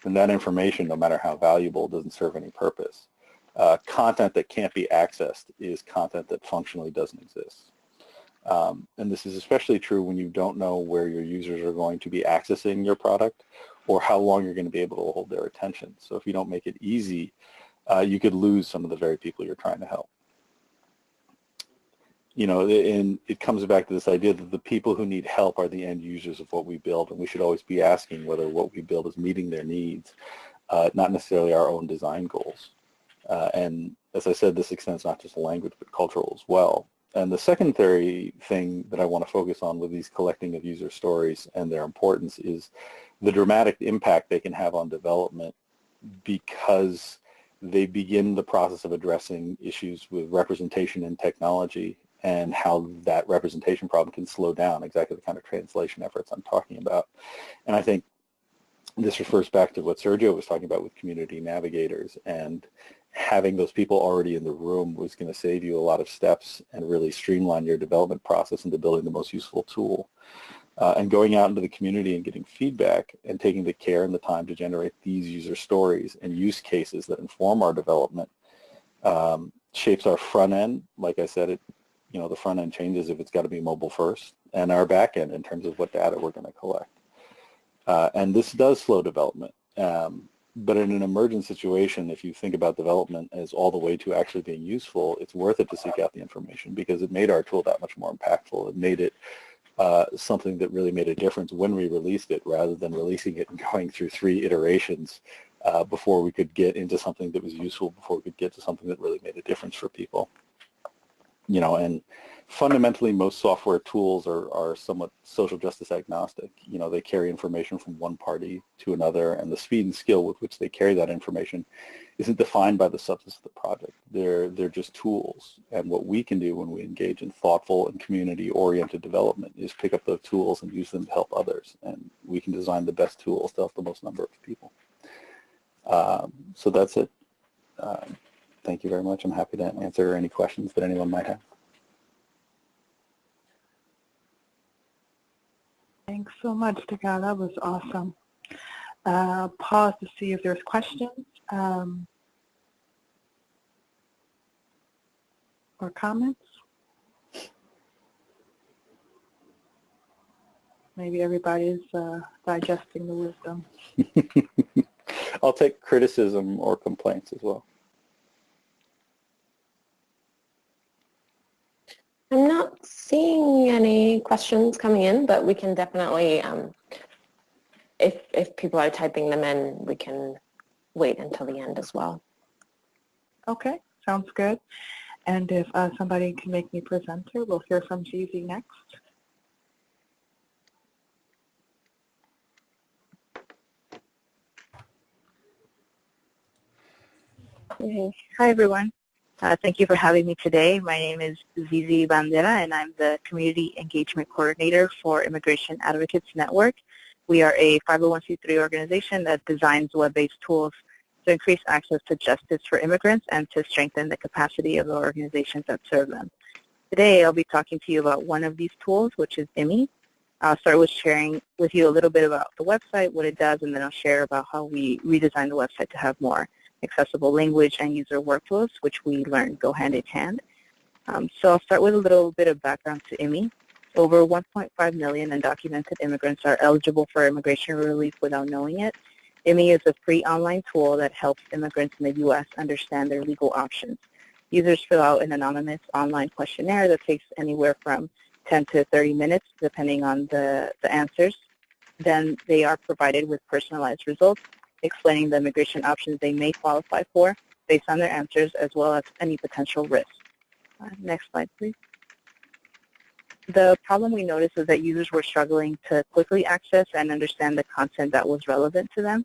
then that information, no matter how valuable, doesn't serve any purpose uh, content that can't be accessed is content that functionally doesn't exist. Um, and this is especially true when you don't know where your users are going to be accessing your product or how long you're going to be able to hold their attention. So if you don't make it easy, uh, you could lose some of the very people you're trying to help. You know, and it comes back to this idea that the people who need help are the end users of what we build, and we should always be asking whether what we build is meeting their needs, uh, not necessarily our own design goals. Uh, and as I said, this extends not just to language, but cultural as well. And the secondary thing that I want to focus on with these collecting of user stories and their importance is the dramatic impact they can have on development because they begin the process of addressing issues with representation in technology and how that representation problem can slow down exactly the kind of translation efforts I'm talking about. And I think this refers back to what Sergio was talking about with community navigators and having those people already in the room was going to save you a lot of steps and really streamline your development process into building the most useful tool. Uh, and going out into the community and getting feedback and taking the care and the time to generate these user stories and use cases that inform our development um, shapes our front end. Like I said, it, you know, the front end changes if it's got to be mobile first and our back end in terms of what data we're going to collect. Uh, and this does slow development. Um, but in an emergent situation, if you think about development as all the way to actually being useful, it's worth it to seek out the information because it made our tool that much more impactful. It made it uh, something that really made a difference when we released it rather than releasing it and going through three iterations uh, before we could get into something that was useful, before we could get to something that really made a difference for people. You know, and fundamentally most software tools are, are somewhat social justice agnostic. You know, they carry information from one party to another and the speed and skill with which they carry that information isn't defined by the substance of the project. They're, they're just tools. And what we can do when we engage in thoughtful and community-oriented development is pick up those tools and use them to help others. And we can design the best tools to help the most number of people. Um, so that's it. Um, thank you very much. I'm happy to answer any questions that anyone might have. Thanks so much, Taka. That was awesome. Uh, pause to see if there's questions um, or comments. Maybe everybody's uh, digesting the wisdom. I'll take criticism or complaints as well. I'm not seeing any questions coming in, but we can definitely, um, if, if people are typing them in, we can wait until the end as well. Okay, sounds good. And if uh, somebody can make me presenter, we'll hear from Zizi next. Hi, everyone. Uh, thank you for having me today. My name is Zizi Bandera, and I'm the Community Engagement Coordinator for Immigration Advocates Network. We are a 501c3 organization that designs web-based tools to increase access to justice for immigrants and to strengthen the capacity of the organizations that serve them. Today, I'll be talking to you about one of these tools, which is Immi. I'll start with sharing with you a little bit about the website, what it does, and then I'll share about how we redesigned the website to have more accessible language and user workflows, which we learned go hand in hand. Um, so I'll start with a little bit of background to Immi. Over 1.5 million undocumented immigrants are eligible for immigration relief without knowing it. Immi is a free online tool that helps immigrants in the U.S. understand their legal options. Users fill out an anonymous online questionnaire that takes anywhere from 10 to 30 minutes, depending on the, the answers. Then they are provided with personalized results explaining the immigration options they may qualify for based on their answers as well as any potential risks. Uh, next slide, please. The problem we noticed is that users were struggling to quickly access and understand the content that was relevant to them.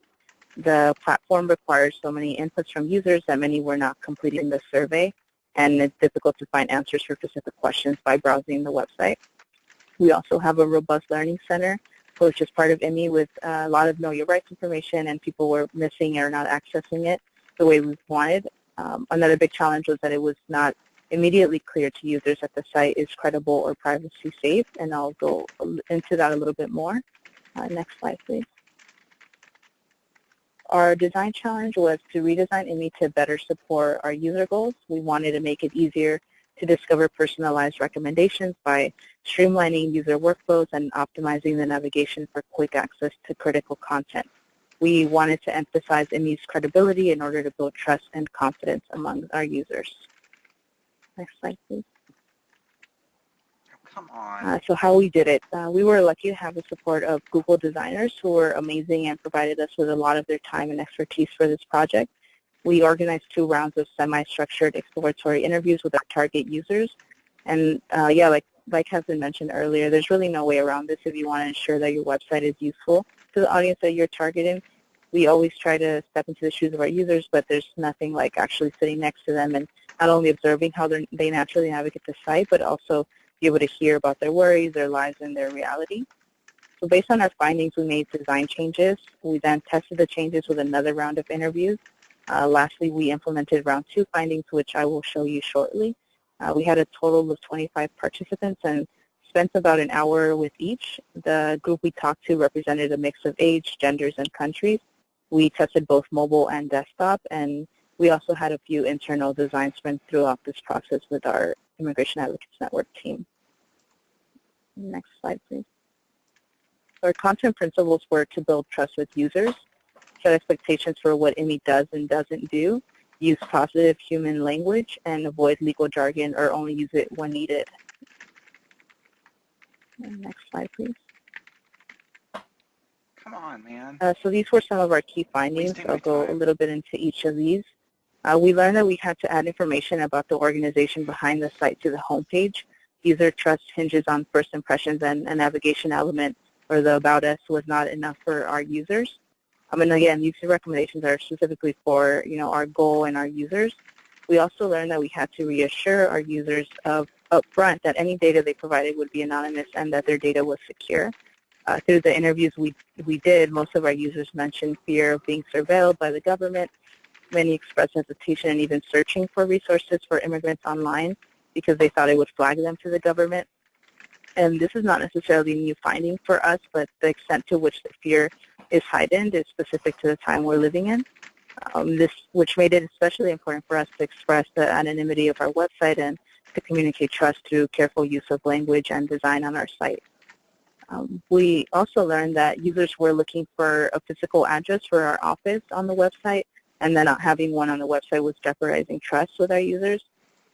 The platform requires so many inputs from users that many were not completing the survey, and it's difficult to find answers for specific questions by browsing the website. We also have a robust learning center, which is part of Immi with a lot of know your rights information, and people were missing or not accessing it the way we wanted. Um, another big challenge was that it was not immediately clear to users that the site is credible or privacy safe, and I'll go into that a little bit more. Uh, next slide, please. Our design challenge was to redesign Immi to better support our user goals. We wanted to make it easier to discover personalized recommendations by streamlining user workflows and optimizing the navigation for quick access to critical content. We wanted to emphasize Immi's credibility in order to build trust and confidence among our users. Next slide, please. Come on. Uh, so how we did it, uh, we were lucky to have the support of Google designers who were amazing and provided us with a lot of their time and expertise for this project. We organized two rounds of semi-structured exploratory interviews with our target users. And uh, yeah, like, like has been mentioned earlier, there's really no way around this if you want to ensure that your website is useful to the audience that you're targeting. We always try to step into the shoes of our users, but there's nothing like actually sitting next to them and not only observing how they naturally navigate the site, but also be able to hear about their worries, their lives, and their reality. So based on our findings, we made design changes. We then tested the changes with another round of interviews. Uh, lastly, we implemented round two findings, which I will show you shortly. Uh, we had a total of 25 participants and spent about an hour with each. The group we talked to represented a mix of age, genders, and countries. We tested both mobile and desktop, and we also had a few internal design sprints throughout this process with our Immigration Advocates Network team. Next slide, please. Our content principles were to build trust with users, set expectations for what Immi does and doesn't do, use positive human language, and avoid legal jargon or only use it when needed. Next slide, please. Come on, man. Uh, so these were some of our key findings. I'll go a little bit into each of these. Uh, we learned that we had to add information about the organization behind the site to the homepage. User trust hinges on first impressions and a navigation element or the About Us was not enough for our users. And again, these recommendations are specifically for you know our goal and our users. We also learned that we had to reassure our users of upfront that any data they provided would be anonymous and that their data was secure. Uh, through the interviews we, we did, most of our users mentioned fear of being surveilled by the government Many expressed hesitation in even searching for resources for immigrants online because they thought it would flag them to the government. And this is not necessarily a new finding for us, but the extent to which the fear is heightened is specific to the time we're living in. Um, this, which made it especially important for us to express the anonymity of our website and to communicate trust through careful use of language and design on our site. Um, we also learned that users were looking for a physical address for our office on the website, and then not having one on the website was jeopardizing trust with our users.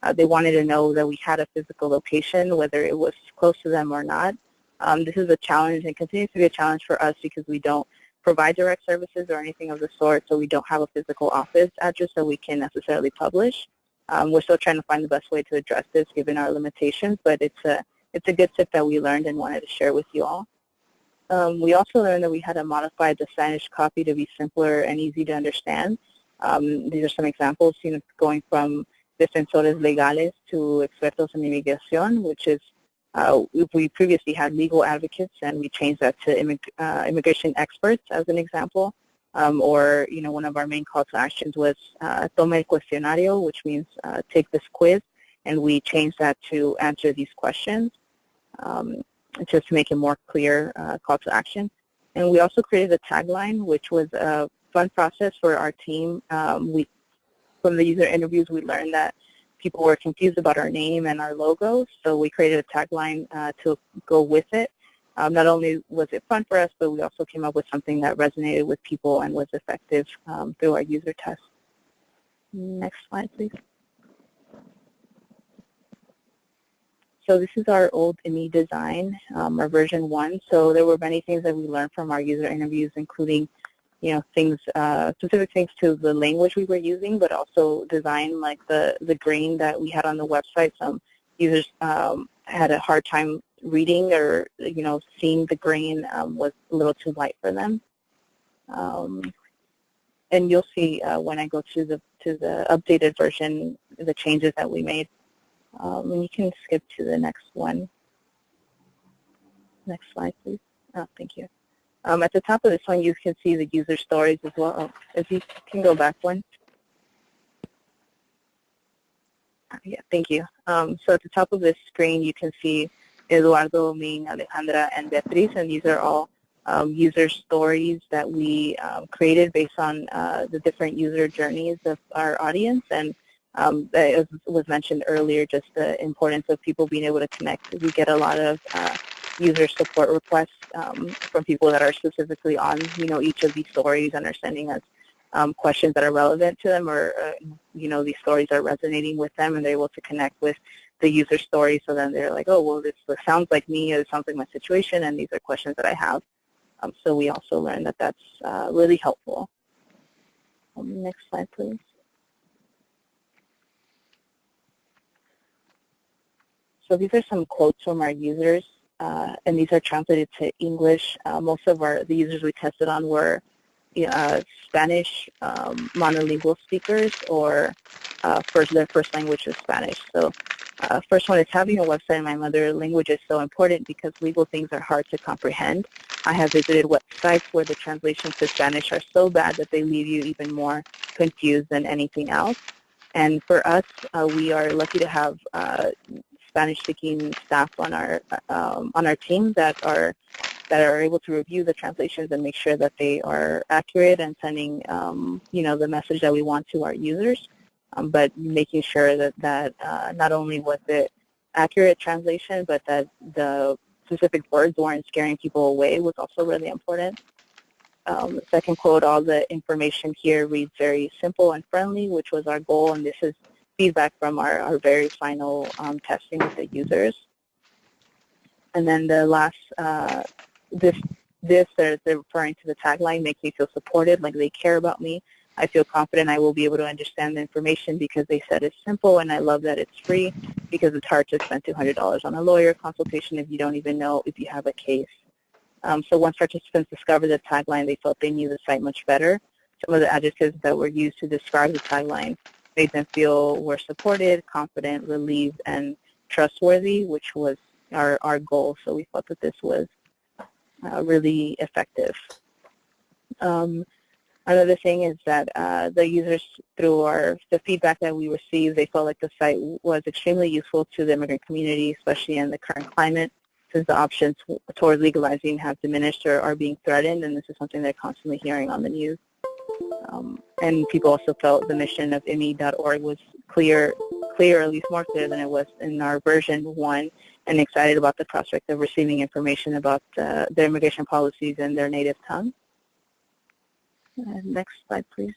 Uh, they wanted to know that we had a physical location, whether it was close to them or not. Um, this is a challenge and continues to be a challenge for us because we don't provide direct services or anything of the sort, so we don't have a physical office address that we can necessarily publish. Um, we're still trying to find the best way to address this given our limitations, but it's a, it's a good tip that we learned and wanted to share with you all. Um, we also learned that we had to modify the Spanish copy to be simpler and easy to understand. Um, these are some examples, you know, going from defensores legales to expertos en inmigración, which is uh, we previously had legal advocates and we changed that to immig uh, immigration experts as an example. um, or you know one of our main call to actions was uh, tome el cuestionario, which means uh, take this quiz, and we changed that to answer these questions, um, just to make it more clear uh, call to action. And we also created a tagline, which was a fun process for our team. Um, we, from the user interviews, we learned that people were confused about our name and our logo, so we created a tagline uh, to go with it. Um, not only was it fun for us, but we also came up with something that resonated with people and was effective um, through our user test. Next slide, please. So this is our old Immi design, um, our version one. So there were many things that we learned from our user interviews, including, you know, things, uh, specific things to the language we were using, but also design like the, the grain that we had on the website. Some users um, had a hard time reading or, you know, seeing the grain um, was a little too light for them. Um, and you'll see uh, when I go to the to the updated version the changes that we made. Um, and you can skip to the next one. Next slide, please. Oh, thank you. Um, at the top of this one, you can see the user stories as well. Oh, if you can go back one. Yeah, thank you. Um, so at the top of this screen, you can see Eduardo, Ming, Alejandra, and Beatriz, and these are all um, user stories that we um, created based on uh, the different user journeys of our audience. And um, as was mentioned earlier, just the importance of people being able to connect. We get a lot of uh, user support requests um, from people that are specifically on, you know, each of these stories and are sending us um, questions that are relevant to them or, uh, you know, these stories are resonating with them and they're able to connect with the user story. So then they're like, oh, well, this, sounds like me, or it sounds like my situation, and these are questions that I have. Um, so we also learned that that's uh, really helpful. Um, next slide, please. So these are some quotes from our users, uh, and these are translated to English. Uh, most of our the users we tested on were uh, Spanish um, monolingual speakers or uh, first their first language is Spanish. So uh, first one is having a website in my mother language is so important because legal things are hard to comprehend. I have visited websites where the translations to Spanish are so bad that they leave you even more confused than anything else. And for us, uh, we are lucky to have uh, Spanish-speaking staff on our um, on our team that are that are able to review the translations and make sure that they are accurate and sending um, you know the message that we want to our users um, but making sure that, that uh, not only was it accurate translation, but that the specific words weren't scaring people away was also really important. Um, second quote, all the information here reads very simple and friendly, which was our goal, and this is feedback from our, our very final um, testing with the users. And then the last, uh, this, this they're, referring to the tagline, makes me feel supported, like they care about me. I feel confident I will be able to understand the information because they said it's simple and I love that it's free because it's hard to spend $200 on a lawyer consultation if you don't even know if you have a case. Um, so once participants discovered the tagline, they felt they knew the site much better. Some of the adjectives that were used to describe the tagline made them feel were supported, confident, relieved, and trustworthy, which was our, our goal. So we thought that this was uh, really effective. Um, Another thing is that uh, the users, through our the feedback that we received, they felt like the site was extremely useful to the immigrant community, especially in the current climate, since the options toward legalizing have diminished or are being threatened, and this is something they're constantly hearing on the news. Um, and people also felt the mission of Immi.org was clear, clear, at least more clear than it was in our version one, and excited about the prospect of receiving information about uh, their immigration policies in their native tongue. Uh, next slide, please.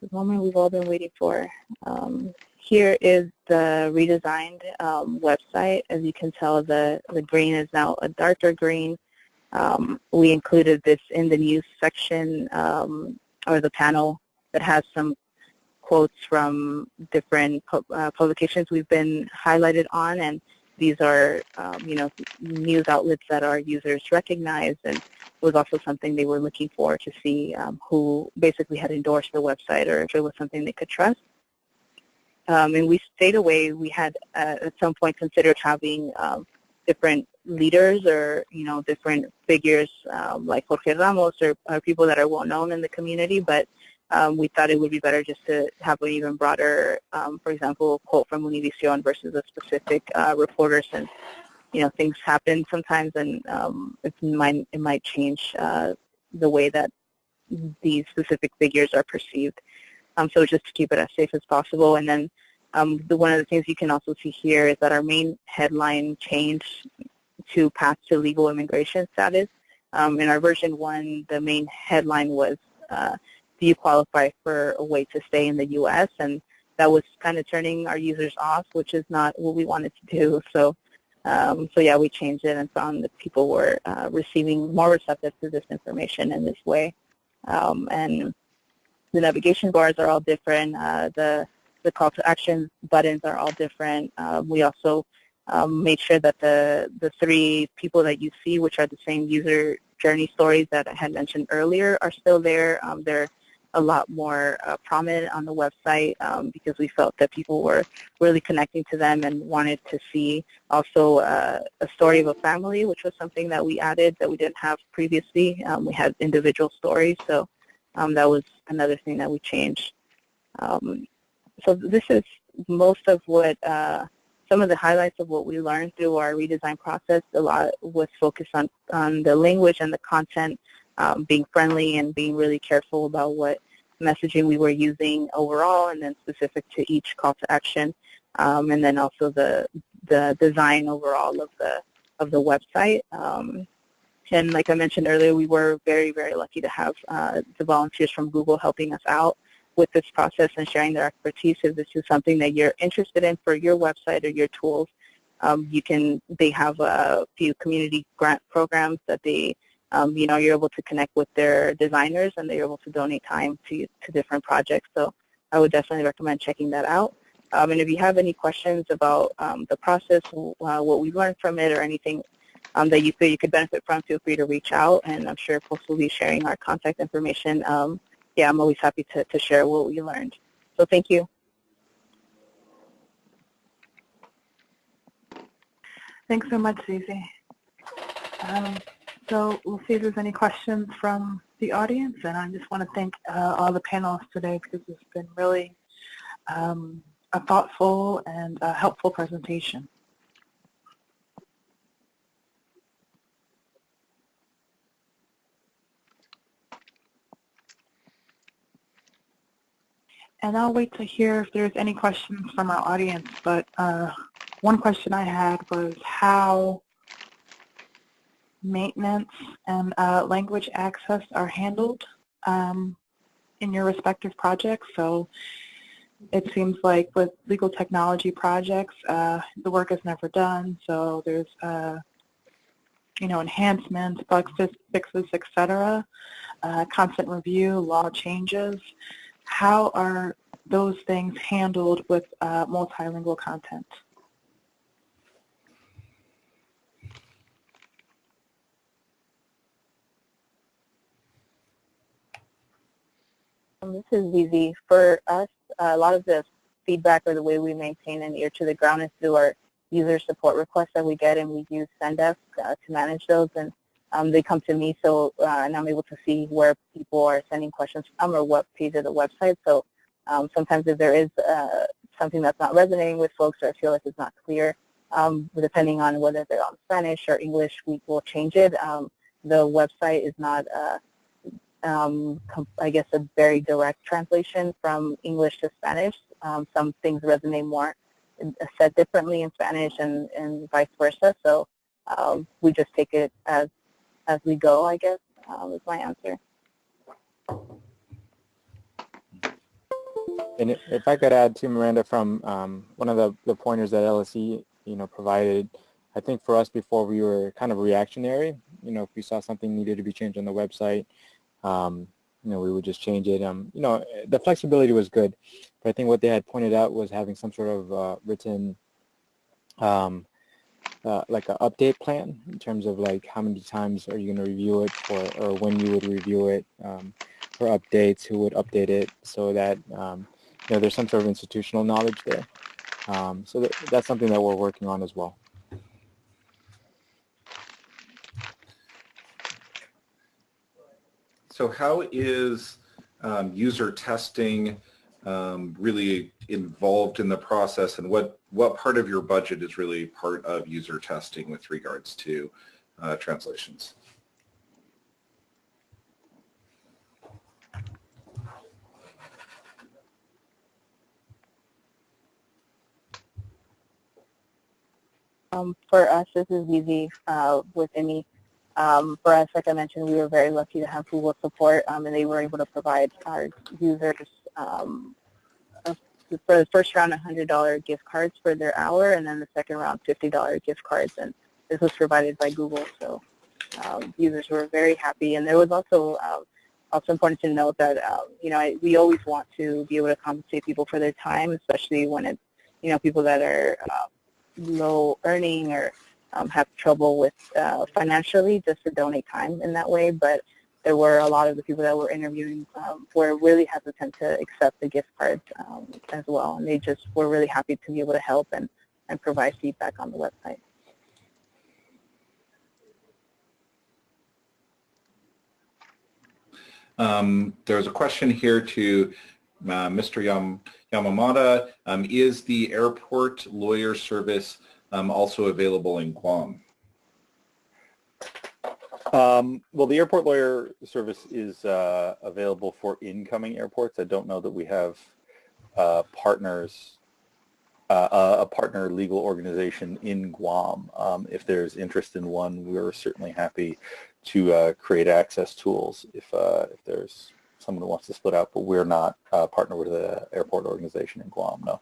The moment we've all been waiting for. Um, here is the redesigned um, website. As you can tell, the, the green is now a darker green. Um, we included this in the news section um, or the panel that has some quotes from different uh, publications we've been highlighted on and these are, um, you know, news outlets that our users recognize and was also something they were looking for to see um, who basically had endorsed the website or if it was something they could trust. Um, and we stayed away. We had uh, at some point considered having um, different leaders or, you know, different figures um, like Jorge Ramos or, or, people that are well known in the community, but um, we thought it would be better just to have an even broader, um, for example, quote from Univision versus a specific uh, reporter since, you know, things happen sometimes and um, it, might, it might change uh, the way that these specific figures are perceived. Um, so just to keep it as safe as possible. And then um, the, one of the things you can also see here is that our main headline changed to path to legal immigration status. Um, in our version one, the main headline was, uh, do you qualify for a way to stay in the U.S.? And that was kind of turning our users off, which is not what we wanted to do. So, um, so yeah, we changed it and found that people were uh, receiving more receptive to this information in this way. Um, and the navigation bars are all different. Uh, the the call to action buttons are all different. Uh, we also um, made sure that the, the three people that you see, which are the same user journey stories that I had mentioned earlier, are still there. Um, they're a lot more uh, prominent on the website um, because we felt that people were really connecting to them and wanted to see also uh, a story of a family, which was something that we added that we didn't have previously. Um, we had individual stories, so um, that was another thing that we changed. Um, so this is most of what uh, some of the highlights of what we learned through our redesign process. A lot was focused on, on the language and the content um, being friendly and being really careful about what messaging we were using overall and then specific to each call to action. Um, and then also the, the design overall of the, of the website. Um, and like I mentioned earlier, we were very, very lucky to have uh, the volunteers from Google helping us out with this process and sharing their expertise. If this is something that you're interested in for your website or your tools, um, you can. They have a few community grant programs that they, um, you know, you're able to connect with their designers and they're able to donate time to to different projects. So I would definitely recommend checking that out. Um, and if you have any questions about um, the process, uh, what we learned from it, or anything um, that you feel you could benefit from, feel free to reach out. And I'm sure folks will be sharing our contact information um, yeah, I'm always happy to, to share what we learned. So thank you. Thanks so much, Susie. Um, so we'll see if there's any questions from the audience, and I just want to thank uh, all the panelists today because it's been really um, a thoughtful and a helpful presentation. And I'll wait to hear if there's any questions from our audience, but uh, one question I had was how maintenance and uh, language access are handled um, in your respective projects. So it seems like with legal technology projects, uh, the work is never done, so there's uh, you know, enhancements, bug fixes, etc., uh, constant review, law changes how are those things handled with uh, multilingual content? Um, this is Zizi. For us, a lot of the feedback or the way we maintain an ear to the ground is through our user support requests that we get, and we use Zendesk uh, to manage those. And um, they come to me, so uh, and I'm able to see where people are sending questions from or what page of the website. So um, sometimes if there is uh, something that's not resonating with folks or I feel like it's not clear, um, depending on whether they're on Spanish or English, we will change it. Um, the website is not, uh, um, I guess, a very direct translation from English to Spanish. Um, some things resonate more uh, said differently in Spanish and, and vice versa. So um, we just take it as as we go, I guess, um, is my answer. And if I could add to Miranda from um, one of the, the pointers that LSC, you know, provided, I think for us before we were kind of reactionary. You know, if we saw something needed to be changed on the website, um, you know, we would just change it. Um, you know, the flexibility was good, but I think what they had pointed out was having some sort of uh, written um, uh, like an update plan in terms of like how many times are you going to review it for, or when you would review it um, for updates, who would update it, so that um, you know there's some sort of institutional knowledge there. Um, so that's something that we're working on as well. So how is um, user testing um, really involved in the process and what, what part of your budget is really part of user testing with regards to uh, translations? Um, for us, this is Zizi uh, with any. Um, for us, like I mentioned, we were very lucky to have Google support, um, and they were able to provide our users um, for the first round $100 gift cards for their hour, and then the second round $50 gift cards, and this was provided by Google. So um, users were very happy, and there was also um, also important to note that um, you know I, we always want to be able to compensate people for their time, especially when it's you know people that are uh, low earning or um, have trouble with uh, financially just to donate time in that way. But there were a lot of the people that were interviewing um, were really hesitant to accept the gift cards um, as well. And they just were really happy to be able to help and, and provide feedback on the website. Um, there's a question here to uh, Mr. Yam Yamamata. Um, is the airport lawyer service um, also available in Guam? Um, well, the airport lawyer service is uh, available for incoming airports. I don't know that we have uh, partners, uh, a partner legal organization in Guam. Um, if there's interest in one, we're certainly happy to uh, create access tools if, uh, if there's someone who wants to split out, but we're not uh, partnered with an airport organization in Guam, no.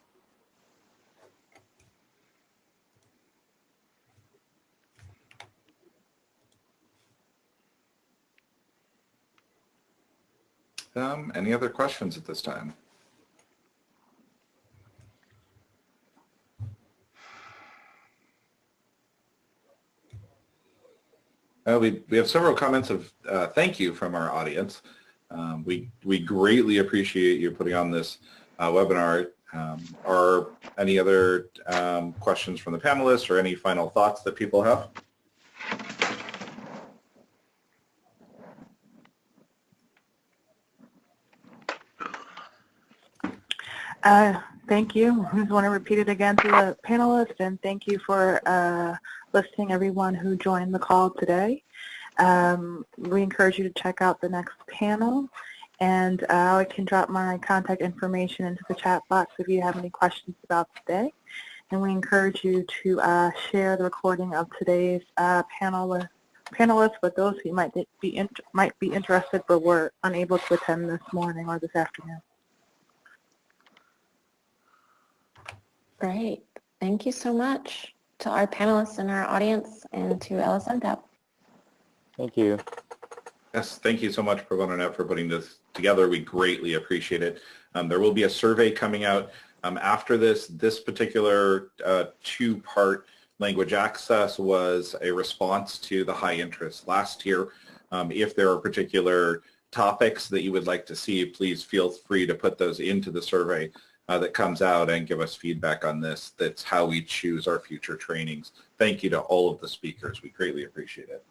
Um, any other questions at this time? Uh, we, we have several comments of uh, thank you from our audience. Um, we, we greatly appreciate you putting on this uh, webinar. Um, are any other um, questions from the panelists or any final thoughts that people have? Uh, thank you. I just want to repeat it again to the panelists, and thank you for uh, listening, everyone who joined the call today. Um, we encourage you to check out the next panel, and uh, I can drop my contact information into the chat box if you have any questions about today. And we encourage you to uh, share the recording of today's uh, panel with panelists with those who might be might be interested but were unable to attend this morning or this afternoon. Great. Thank you so much to our panelists and our audience and to LSNTAP. Thank you. Yes, thank you so much, Pro Bono Net, for putting this together. We greatly appreciate it. Um, there will be a survey coming out um, after this. This particular uh, two-part language access was a response to the high interest last year. Um, if there are particular topics that you would like to see, please feel free to put those into the survey uh, that comes out and give us feedback on this. That's how we choose our future trainings. Thank you to all of the speakers. We greatly appreciate it.